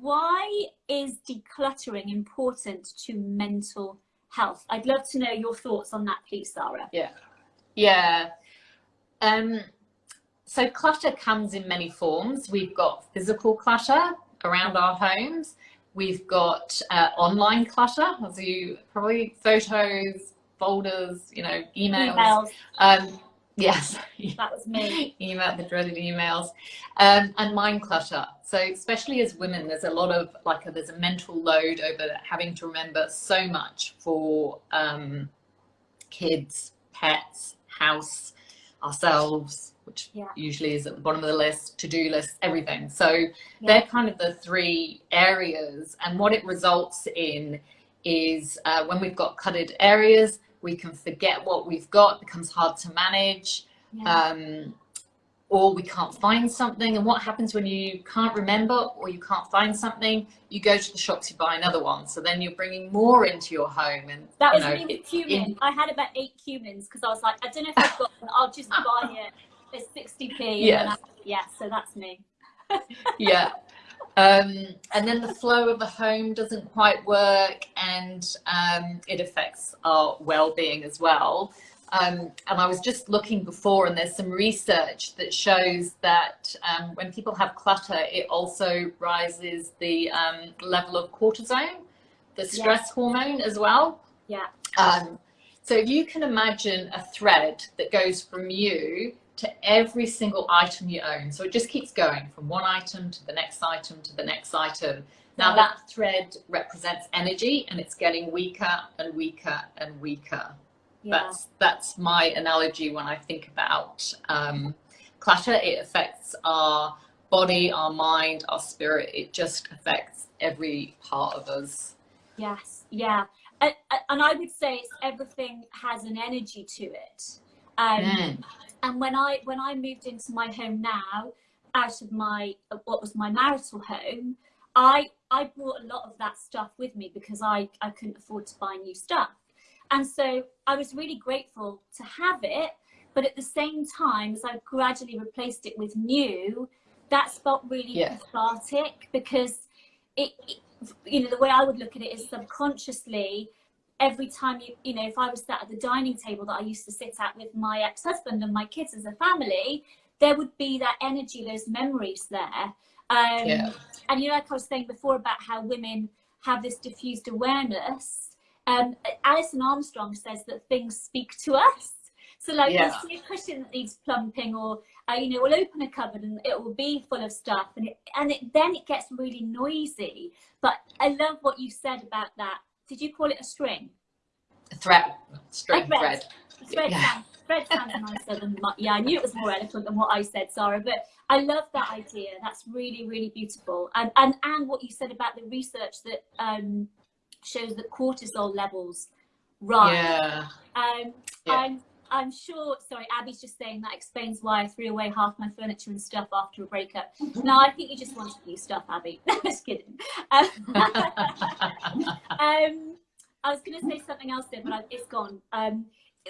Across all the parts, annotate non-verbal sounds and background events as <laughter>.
why is decluttering important to mental health? I'd love to know your thoughts on that, please, Sarah. Yeah. Yeah. Um, so clutter comes in many forms. We've got physical clutter around our homes. We've got uh, online clutter, as you probably photos, folders, you know, emails. emails. Um, yes. <laughs> That was me. Email, the dreaded emails. Um, and mind clutter. So especially as women, there's a lot of like, a, there's a mental load over having to remember so much for um, kids, pets, house, ourselves, which yeah. usually is at the bottom of the list, to-do list, everything. So yeah. they're kind of the three areas. And what it results in is uh, when we've got cluttered areas, we can forget what we've got, becomes hard to manage. Yeah. Um, or we can't find something. And what happens when you can't remember or you can't find something? You go to the shops, you buy another one. So then you're bringing more into your home. And that was know, me with cumin. In, I had about eight cumins because I was like, I don't know if I've got one. I'll just buy it. It's 60p. Yes. yeah, so that's me. yeah. <laughs> Um, and then the flow of the home doesn't quite work and um, it affects our well-being as well. Um, and I was just looking before and there's some research that shows that um, when people have clutter, it also rises the um, level of cortisone, the stress hormone as well. Yeah. Um, so if you can imagine a thread that goes from you to every single item you own. So it just keeps going from one item to the next item to the next item. Now that thread represents energy and it's getting weaker and weaker and weaker. Yeah. That's that's my analogy when I think about um, clutter. It affects our body, our mind, our spirit. It just affects every part of us. Yes, yeah, and, and I would say it's everything has an energy to it. Um, mm. And when I when I moved into my home now, out of my what was my marital home, I I brought a lot of that stuff with me because I I couldn't afford to buy new stuff. And so I was really grateful to have it. But at the same time, as I gradually replaced it with new, that's felt really yeah. cathartic because it, it, you know, the way I would look at it is subconsciously, every time you, you know, if I was sat at the dining table that I used to sit at with my ex-husband and my kids as a family, there would be that energy, those memories there. Um, yeah. And you know, like I was saying before about how women have this diffused awareness, um, Alison Armstrong says that things speak to us. So like yeah. we'll see a cushion that needs plumping or, uh, you know, we'll open a cupboard and it will be full of stuff and it, and it, then it gets really noisy. But I love what you said about that. Did you call it a string? A thread. String, a thread. thread. Thread, yeah. thread sounds nicer than my, yeah, I knew it was more eloquent than what I said, Sarah, but I love that idea. That's really, really beautiful. And, and, and what you said about the research that, um, shows that cortisol levels rise. Yeah. Um, yeah. I'm, I'm sure, sorry, Abby's just saying that explains why I threw away half my furniture and stuff after a breakup. <laughs> no, I think you just wanted new stuff, Abby. <laughs> just kidding. Um, <laughs> um, I was going to say something else there, but it's gone. Um,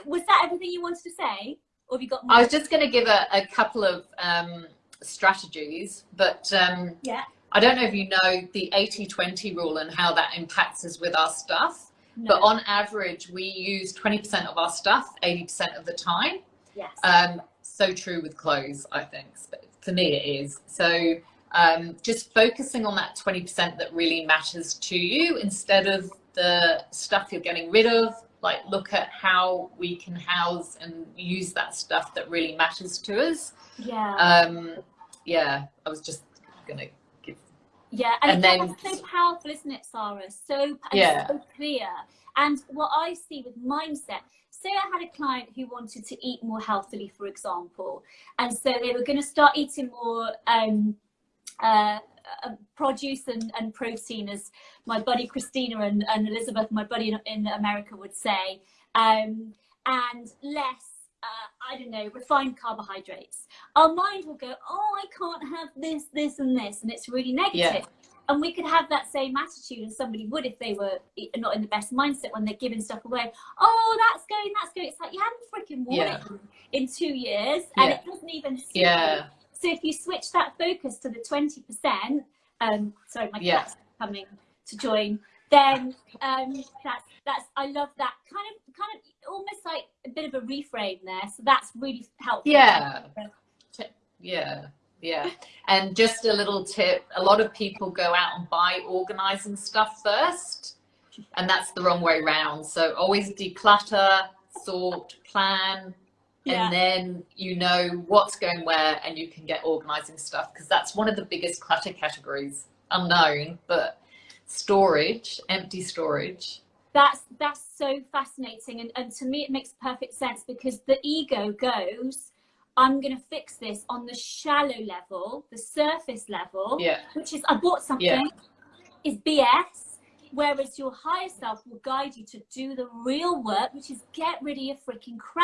was that everything you wanted to say? Or have you got more? I was just going to give a, a couple of um, strategies, but um, yeah. I don't know if you know the 80-20 rule and how that impacts us with our stuff, no. but on average, we use 20% of our stuff 80% of the time. Yes. Um, so true with clothes, I think. For me, it is. So um, just focusing on that 20% that really matters to you instead of the stuff you're getting rid of. Like look at how we can house and use that stuff that really matters to us. Yeah. Um, yeah, I was just gonna yeah, and, and then so powerful, isn't it, Sarah? So yeah. so clear. And what I see with mindset, say I had a client who wanted to eat more healthily, for example, and so they were going to start eating more um, uh, uh, produce and, and protein, as my buddy Christina and, and Elizabeth, my buddy in, in America, would say, um, and less uh, I don't know, refined carbohydrates, our mind will go, oh, I can't have this, this, and this, and it's really negative. Yeah. And we could have that same attitude as somebody would if they were not in the best mindset when they're giving stuff away. Oh, that's going, that's going. It's like you haven't freaking worn yeah. it in, two years, and yeah. it doesn't even. Yeah. So if you switch that focus to the twenty percent, Um, sorry, my Yeah. cat's coming to join. Then um, that's that's I love that kind of kind of almost like a bit of a reframe there. So that's really helpful. Yeah. Yeah, yeah. And just a little tip, a lot of people go out and buy organizing stuff first, and that's the wrong way round. So always declutter, sort, plan, Yeah. and then you know what's going where and you can get organizing stuff because that's one of the biggest clutter categories, unknown, but storage, empty storage. that's that's so fascinating and, and to me it makes perfect sense because the ego goes i'm going to fix this on the shallow level the surface level Yeah. which is i bought something Yeah. is bs whereas your higher self will guide you to do the real work which is get rid of your freaking crap